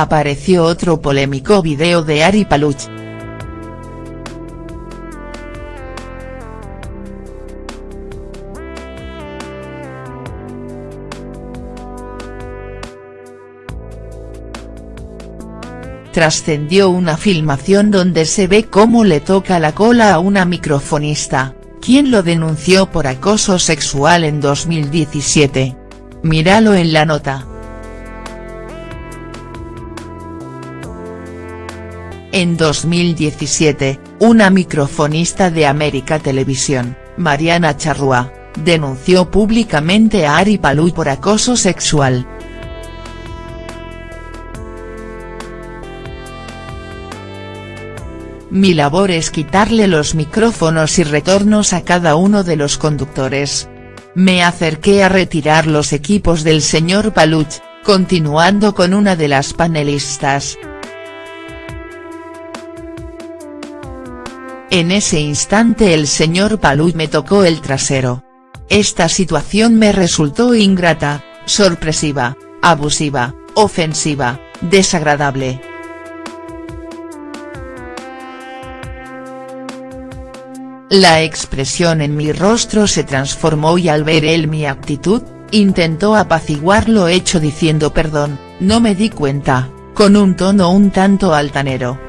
apareció otro polémico video de Ari Paluch. trascendió una filmación donde se ve cómo le toca la cola a una microfonista, quien lo denunció por acoso sexual en 2017. Míralo en la nota. En 2017, una microfonista de América Televisión, Mariana Charrúa, denunció públicamente a Ari Palú por acoso sexual. Mi labor es quitarle los micrófonos y retornos a cada uno de los conductores. Me acerqué a retirar los equipos del señor Paluch, continuando con una de las panelistas. En ese instante el señor Paluch me tocó el trasero. Esta situación me resultó ingrata, sorpresiva, abusiva, ofensiva, desagradable. La expresión en mi rostro se transformó y al ver él mi actitud, intentó apaciguar lo hecho diciendo perdón, no me di cuenta, con un tono un tanto altanero.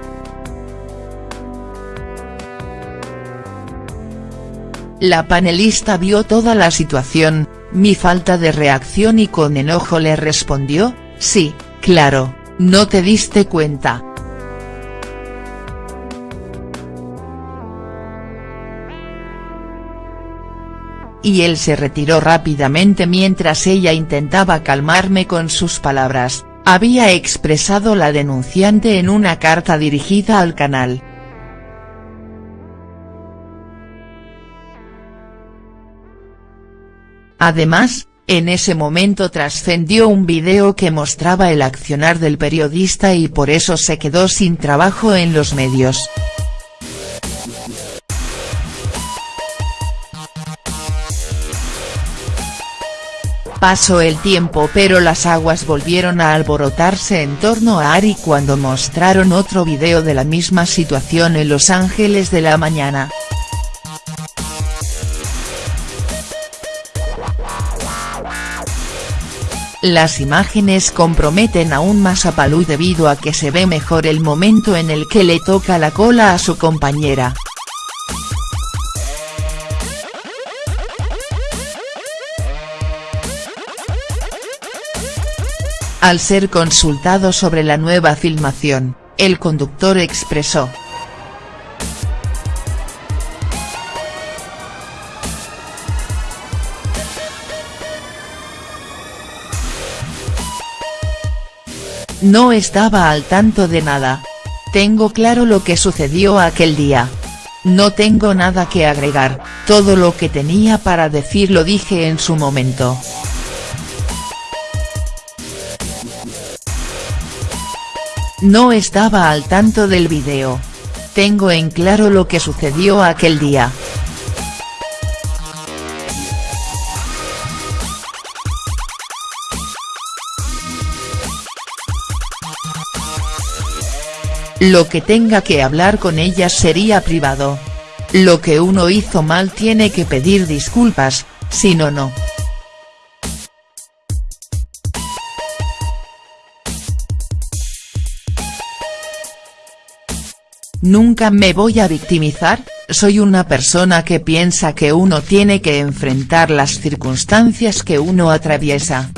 La panelista vio toda la situación, mi falta de reacción y con enojo le respondió, sí, claro, no te diste cuenta. y él se retiró rápidamente mientras ella intentaba calmarme con sus palabras, había expresado la denunciante en una carta dirigida al canal. Además, en ese momento trascendió un video que mostraba el accionar del periodista y por eso se quedó sin trabajo en los medios. Pasó el tiempo pero las aguas volvieron a alborotarse en torno a Ari cuando mostraron otro video de la misma situación en Los Ángeles de la mañana. Las imágenes comprometen aún más a Palú debido a que se ve mejor el momento en el que le toca la cola a su compañera. Al ser consultado sobre la nueva filmación, el conductor expresó. No estaba al tanto de nada. Tengo claro lo que sucedió aquel día. No tengo nada que agregar, todo lo que tenía para decir lo dije en su momento. No estaba al tanto del video. Tengo en claro lo que sucedió aquel día. Lo que tenga que hablar con ella sería privado. Lo que uno hizo mal tiene que pedir disculpas, si no no. Nunca me voy a victimizar, soy una persona que piensa que uno tiene que enfrentar las circunstancias que uno atraviesa.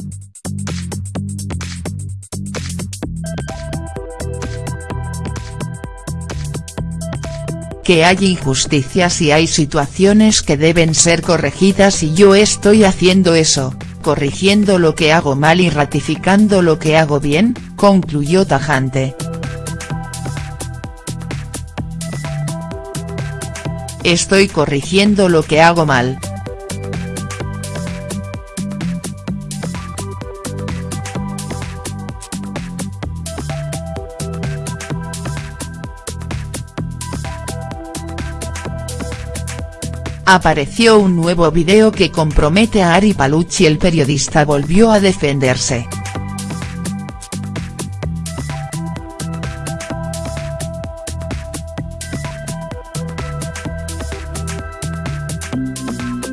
Que hay injusticias y hay situaciones que deben ser corregidas y yo estoy haciendo eso, corrigiendo lo que hago mal y ratificando lo que hago bien, concluyó tajante. Estoy corrigiendo lo que hago mal. Apareció un nuevo video que compromete a Ari Palucci el periodista volvió a defenderse.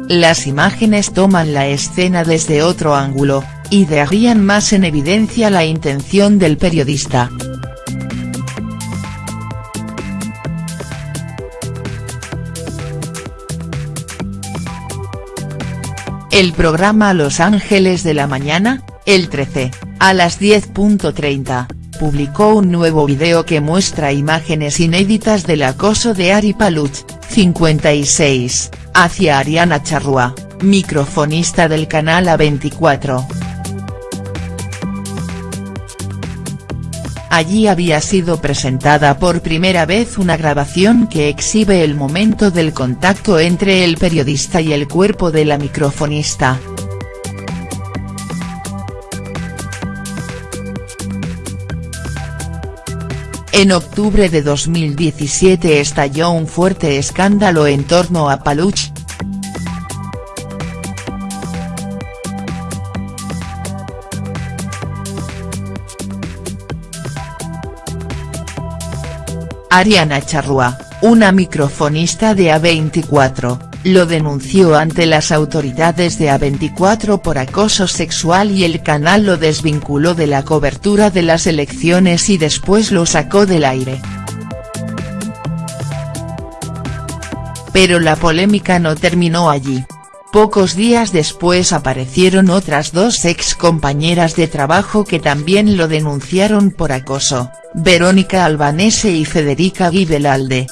Las imágenes toman la escena desde otro ángulo, y dejarían más en evidencia la intención del periodista. El programa Los Ángeles de la Mañana, el 13, a las 10.30, publicó un nuevo video que muestra imágenes inéditas del acoso de Ari Paluch, 56, hacia Ariana Charrua, microfonista del canal A24. Allí había sido presentada por primera vez una grabación que exhibe el momento del contacto entre el periodista y el cuerpo de la microfonista. En octubre de 2017 estalló un fuerte escándalo en torno a Paluch, Ariana Charrua, una microfonista de A24, lo denunció ante las autoridades de A24 por acoso sexual y el canal lo desvinculó de la cobertura de las elecciones y después lo sacó del aire. Pero la polémica no terminó allí. Pocos días después aparecieron otras dos ex compañeras de trabajo que también lo denunciaron por acoso, Verónica Albanese y Federica Guibelalde.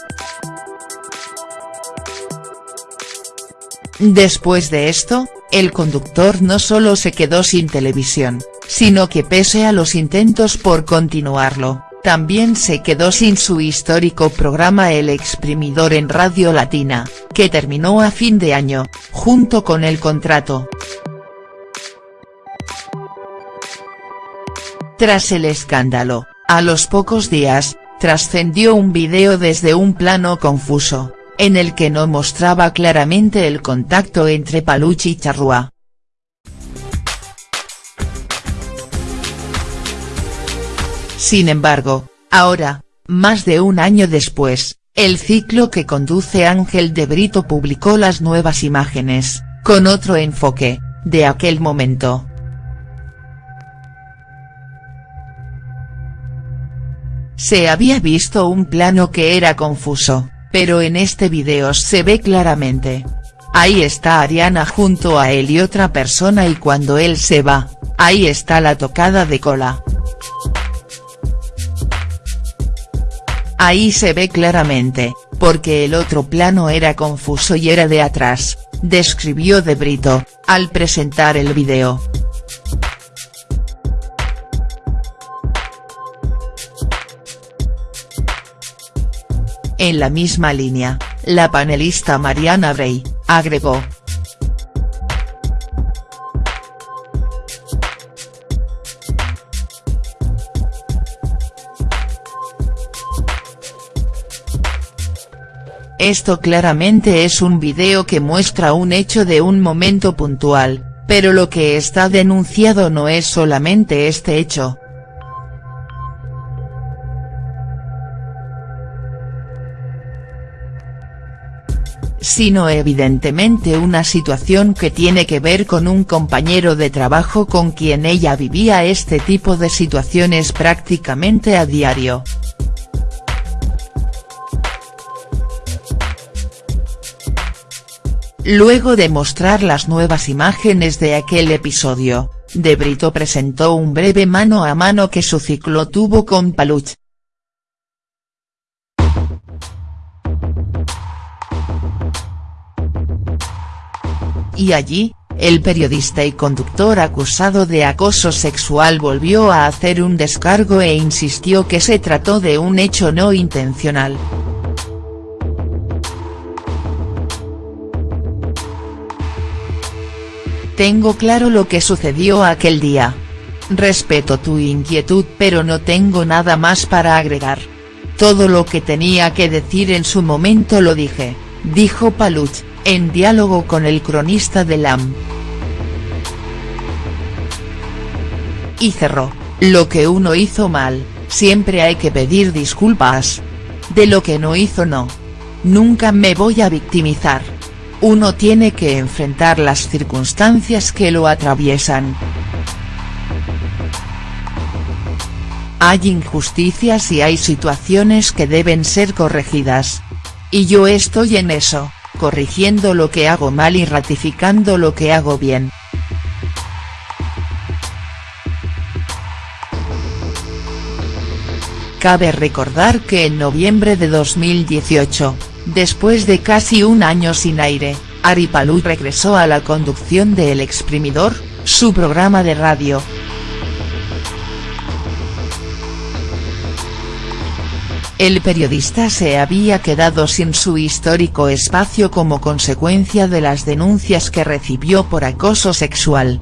Después de esto, el conductor no solo se quedó sin televisión, sino que pese a los intentos por continuarlo, también se quedó sin su histórico programa El Exprimidor en Radio Latina, que terminó a fin de año, junto con el contrato. Tras el escándalo, a los pocos días, trascendió un video desde un plano confuso, en el que no mostraba claramente el contacto entre Paluch y Charrua. Sin embargo, ahora, más de un año después, el ciclo que conduce Ángel de Brito publicó las nuevas imágenes, con otro enfoque, de aquel momento. Se había visto un plano que era confuso, pero en este video se ve claramente. Ahí está Ariana junto a él y otra persona y cuando él se va, ahí está la tocada de cola. Ahí se ve claramente, porque el otro plano era confuso y era de atrás, describió De Brito, al presentar el video. En la misma línea, la panelista Mariana Bray, agregó. Esto claramente es un video que muestra un hecho de un momento puntual, pero lo que está denunciado no es solamente este hecho, sino evidentemente una situación que tiene que ver con un compañero de trabajo con quien ella vivía este tipo de situaciones prácticamente a diario. Luego de mostrar las nuevas imágenes de aquel episodio, De Brito presentó un breve mano a mano que su ciclo tuvo con Paluch, y allí, el periodista y conductor acusado de acoso sexual volvió a hacer un descargo e insistió que se trató de un hecho no intencional. Tengo claro lo que sucedió aquel día. Respeto tu inquietud pero no tengo nada más para agregar. Todo lo que tenía que decir en su momento lo dije, dijo Paluch en diálogo con el cronista de LAM. Y cerró, lo que uno hizo mal, siempre hay que pedir disculpas. De lo que no hizo no. Nunca me voy a victimizar. Uno tiene que enfrentar las circunstancias que lo atraviesan. Hay injusticias y hay situaciones que deben ser corregidas. Y yo estoy en eso, corrigiendo lo que hago mal y ratificando lo que hago bien. Cabe recordar que en noviembre de 2018, después de casi un año sin aire, Ari regresó a la conducción de El Exprimidor, su programa de radio. El periodista se había quedado sin su histórico espacio como consecuencia de las denuncias que recibió por acoso sexual.